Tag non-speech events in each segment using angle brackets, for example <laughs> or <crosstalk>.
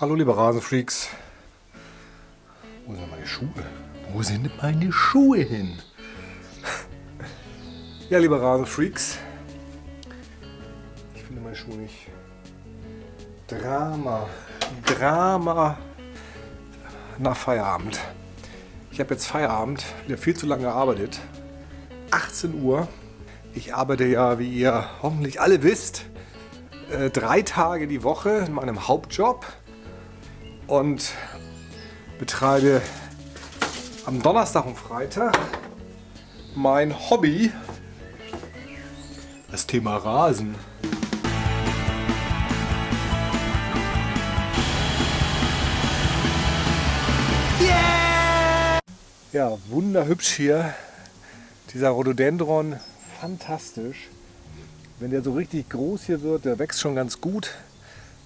Hallo liebe Rasenfreaks. Wo sind meine Schuhe? Wo sind meine Schuhe hin? Ja, liebe Rasenfreaks. Ich finde meine Schuhe nicht. Drama. Drama nach Feierabend. Ich habe jetzt Feierabend, wieder viel zu lange gearbeitet. 18 Uhr. Ich arbeite ja, wie ihr hoffentlich alle wisst, äh, drei Tage die Woche in meinem Hauptjob und betreibe am Donnerstag und Freitag mein Hobby, das Thema Rasen. Ja, wunderhübsch hier. Dieser Rhododendron, fantastisch. Wenn der so richtig groß hier wird, der wächst schon ganz gut,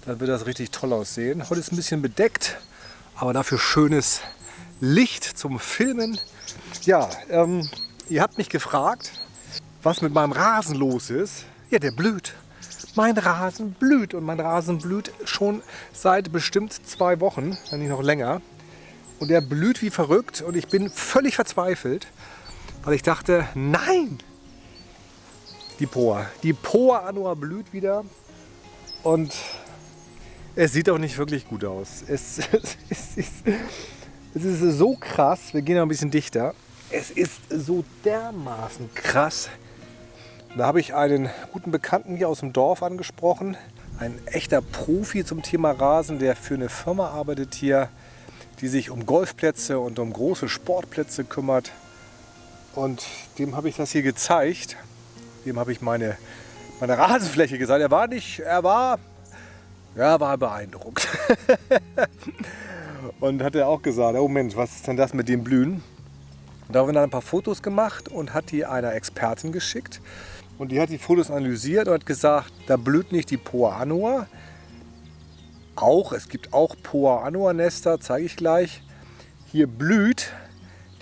dann wird das richtig toll aussehen. Heute ist ein bisschen bedeckt, aber dafür schönes Licht zum Filmen. Ja, ähm, ihr habt mich gefragt, was mit meinem Rasen los ist. Ja, der blüht. Mein Rasen blüht und mein Rasen blüht schon seit bestimmt zwei Wochen, wenn nicht noch länger. Und der blüht wie verrückt und ich bin völlig verzweifelt, weil ich dachte, nein, die Poa. Die Poa Anua blüht wieder und es sieht auch nicht wirklich gut aus. Es, <laughs> es, ist, es ist so krass, wir gehen noch ein bisschen dichter. Es ist so dermaßen krass. Da habe ich einen guten Bekannten hier aus dem Dorf angesprochen. Ein echter Profi zum Thema Rasen, der für eine Firma arbeitet hier, die sich um Golfplätze und um große Sportplätze kümmert. Und dem habe ich das hier gezeigt. Dem habe ich meine, meine Rasenfläche gezeigt. Er war nicht, er war ja, war beeindruckt. <laughs> und hat er auch gesagt, oh Mensch, was ist denn das mit dem Blühen? Da haben wir dann ein paar Fotos gemacht und hat die einer Expertin geschickt. Und die hat die Fotos analysiert und hat gesagt, da blüht nicht die Poa annua. Auch, es gibt auch Poa annua Nester, zeige ich gleich. Hier blüht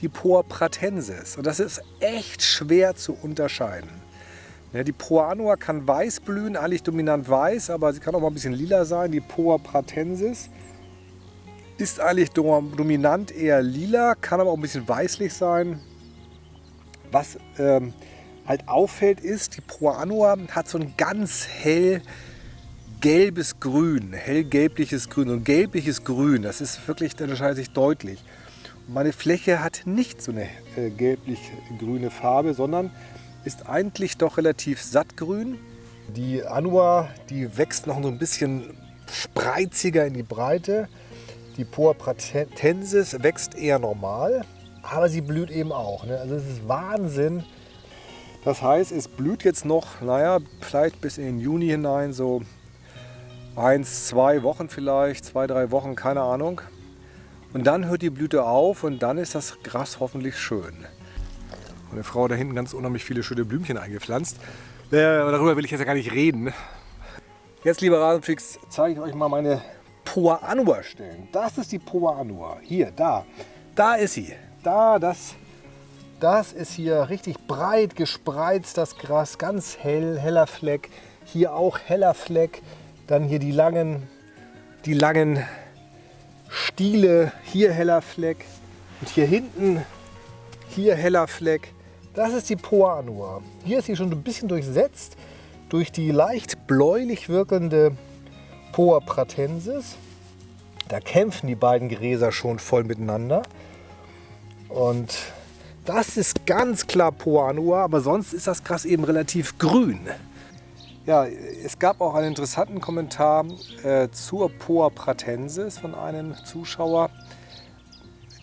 die Poa pratensis. Und das ist echt schwer zu unterscheiden. Die Poa kann weiß blühen, eigentlich dominant weiß, aber sie kann auch mal ein bisschen lila sein. Die Poa pratensis ist eigentlich dominant eher lila, kann aber auch ein bisschen weißlich sein. Was ähm, halt auffällt ist, die Poa hat so ein ganz hell gelbes Grün, hellgelbliches Grün und gelbliches Grün. Das ist wirklich, das unterscheidet sich deutlich. Und meine Fläche hat nicht so eine äh, gelblich-grüne Farbe, sondern ist eigentlich doch relativ sattgrün. Die Anua, die wächst noch so ein bisschen spreiziger in die Breite. Die Poa pratensis wächst eher normal, aber sie blüht eben auch. Ne? Also es ist Wahnsinn. Das heißt, es blüht jetzt noch, naja, vielleicht bis in den Juni hinein, so eins, zwei Wochen vielleicht, zwei, drei Wochen, keine Ahnung. Und dann hört die Blüte auf und dann ist das Gras hoffentlich schön. Meine Frau hat da hinten ganz unheimlich viele schöne Blümchen eingepflanzt. Äh, darüber will ich jetzt ja gar nicht reden. Jetzt, liebe Rasenfreaks, zeige ich euch mal meine Poa Annua stellen. Das ist die Poa Annua. Hier, da. Da ist sie. Da, das, das ist hier richtig breit gespreizt, das Gras. Ganz hell, heller Fleck. Hier auch heller Fleck. Dann hier die langen, die langen Stiele. Hier heller Fleck. Und hier hinten, hier heller Fleck. Das ist die Poa Annua. Hier ist sie schon ein bisschen durchsetzt durch die leicht bläulich wirkende Poa pratensis. Da kämpfen die beiden Gräser schon voll miteinander. Und das ist ganz klar Poa Annua, aber sonst ist das Gras eben relativ grün. Ja, es gab auch einen interessanten Kommentar äh, zur Poa pratensis von einem Zuschauer.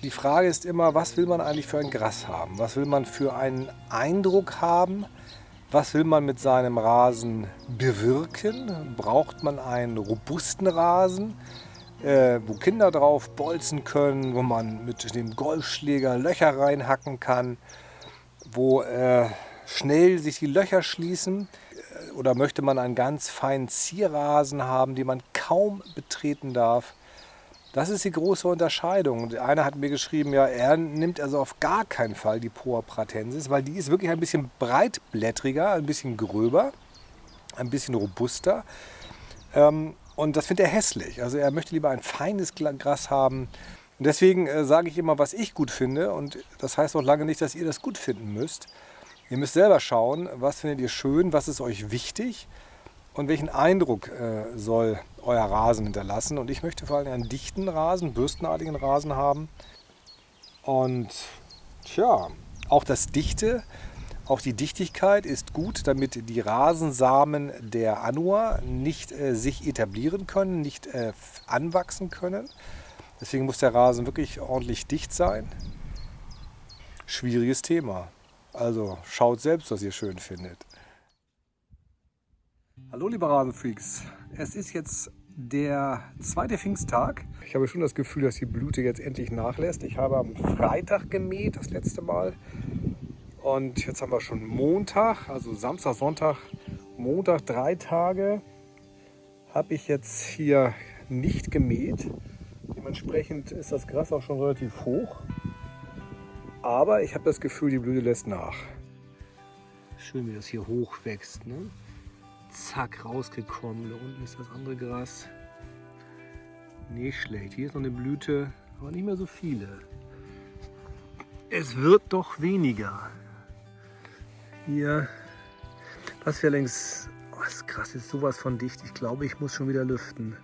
Die Frage ist immer, was will man eigentlich für ein Gras haben? Was will man für einen Eindruck haben? Was will man mit seinem Rasen bewirken? Braucht man einen robusten Rasen, äh, wo Kinder drauf bolzen können, wo man mit dem Golfschläger Löcher reinhacken kann, wo äh, schnell sich die Löcher schließen? Oder möchte man einen ganz feinen Zierrasen haben, den man kaum betreten darf? Das ist die große Unterscheidung. Einer hat mir geschrieben, ja, er nimmt also auf gar keinen Fall die Poa pratensis, weil die ist wirklich ein bisschen breitblättriger, ein bisschen gröber, ein bisschen robuster. Ähm, Und das findet er hässlich. Also er möchte lieber ein feines Gras haben. Und deswegen äh, sage ich immer, was ich gut finde. Und das heißt auch lange nicht, dass ihr das gut finden müsst. Ihr müsst selber schauen, was findet ihr schön, was ist euch wichtig und welchen Eindruck äh, soll euer Rasen hinterlassen. Und ich möchte vor allem einen dichten Rasen, bürstenartigen Rasen haben. Und tja, auch das Dichte, auch die Dichtigkeit ist gut, damit die Rasensamen der Anua nicht äh, sich etablieren können, nicht äh, anwachsen können. Deswegen muss der Rasen wirklich ordentlich dicht sein. Schwieriges Thema. Also schaut selbst, was ihr schön findet. Hallo liebe Rasenfreaks, es ist jetzt der zweite Pfingsttag. Ich habe schon das Gefühl, dass die Blüte jetzt endlich nachlässt. Ich habe am Freitag gemäht, das letzte Mal. Und jetzt haben wir schon Montag, also Samstag, Sonntag, Montag, drei Tage habe ich jetzt hier nicht gemäht. Dementsprechend ist das Gras auch schon relativ hoch. Aber ich habe das Gefühl, die Blüte lässt nach. Schön, wie das hier hoch wächst. Ne? Zack, rausgekommen. Da unten ist das andere Gras. Nicht schlecht. Hier ist noch eine Blüte, aber nicht mehr so viele. Es wird doch weniger. Hier, das wäre längst, oh, das krass ist sowas von dicht. Ich glaube, ich muss schon wieder lüften.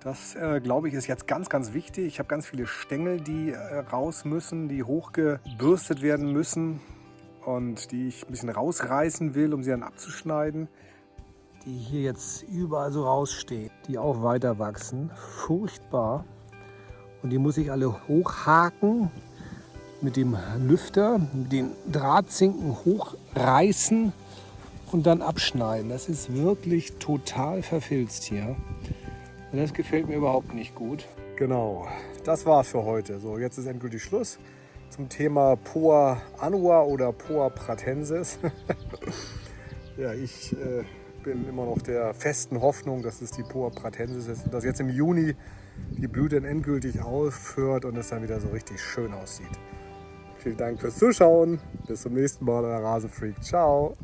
Das, äh, glaube ich, ist jetzt ganz, ganz wichtig. Ich habe ganz viele Stängel, die äh, raus müssen, die hochgebürstet werden müssen und die ich ein bisschen rausreißen will, um sie dann abzuschneiden die hier jetzt überall so rausstehen, die auch weiter wachsen. Furchtbar. Und die muss ich alle hochhaken mit dem Lüfter, mit den Drahtzinken hochreißen und dann abschneiden. Das ist wirklich total verfilzt hier. Und das gefällt mir überhaupt nicht gut. Genau, das war's für heute. So, jetzt ist endgültig Schluss zum Thema Poa annua oder Poa pratensis. <laughs> ja, ich äh, bin immer noch der festen Hoffnung, dass es die Poa pratensis ist und dass jetzt im Juni die Blüte endgültig aufhört und es dann wieder so richtig schön aussieht. Vielen Dank fürs Zuschauen. Bis zum nächsten Mal, euer Rasenfreak. Ciao.